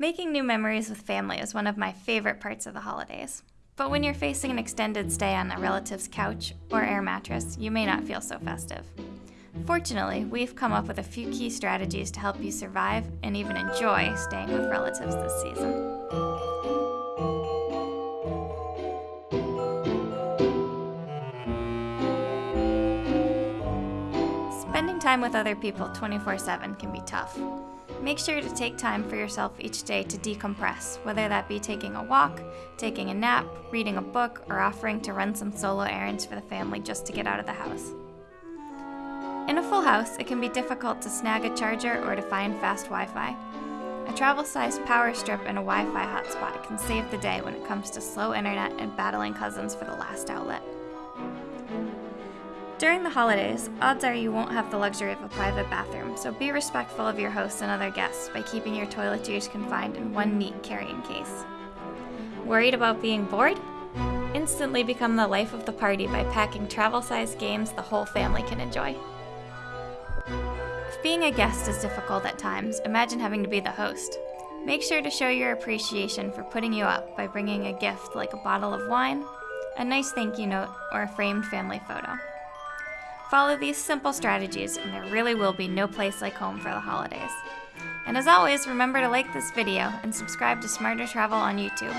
Making new memories with family is one of my favorite parts of the holidays. But when you're facing an extended stay on a relative's couch or air mattress, you may not feel so festive. Fortunately, we've come up with a few key strategies to help you survive and even enjoy staying with relatives this season. Spending time with other people 24 7 can be tough. Make sure to take time for yourself each day to decompress, whether that be taking a walk, taking a nap, reading a book, or offering to run some solo errands for the family just to get out of the house. In a full house, it can be difficult to snag a charger or to find fast Wi Fi. A travel sized power strip and a Wi Fi hotspot can save the day when it comes to slow internet and battling cousins for the last outlet. During the holidays, odds are you won't have the luxury of a private bathroom, so be respectful of your hosts and other guests by keeping your toiletries confined in one neat carrying case. Worried about being bored? Instantly become the life of the party by packing travel sized games the whole family can enjoy. If being a guest is difficult at times, imagine having to be the host. Make sure to show your appreciation for putting you up by bringing a gift like a bottle of wine, a nice thank you note, or a framed family photo. Follow these simple strategies, and there really will be no place like home for the holidays. And as always, remember to like this video and subscribe to Smarter Travel on YouTube.